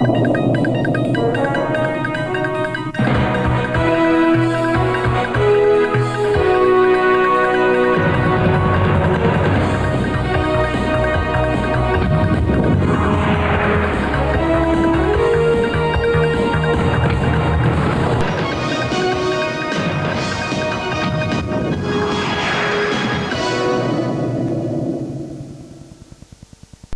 you